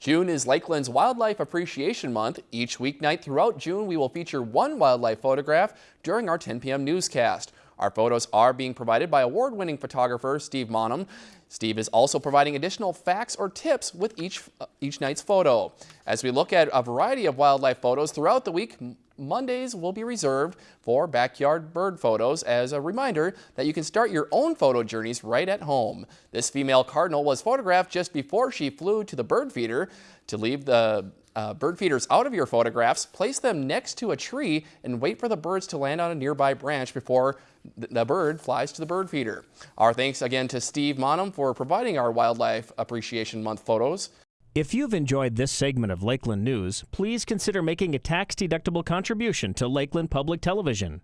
June is Lakeland's Wildlife Appreciation Month. Each weeknight throughout June, we will feature one wildlife photograph during our 10 p.m. newscast. Our photos are being provided by award-winning photographer Steve Maanum. Steve is also providing additional facts or tips with each, uh, each night's photo. As we look at a variety of wildlife photos throughout the week, Mondays will be reserved for backyard bird photos as a reminder that you can start your own photo journeys right at home. This female cardinal was photographed just before she flew to the bird feeder. To leave the uh, bird feeders out of your photographs, place them next to a tree and wait for the birds to land on a nearby branch before the bird flies to the bird feeder. Our thanks again to Steve Maanum for providing our Wildlife Appreciation Month photos. If you've enjoyed this segment of Lakeland News, please consider making a tax-deductible contribution to Lakeland Public Television.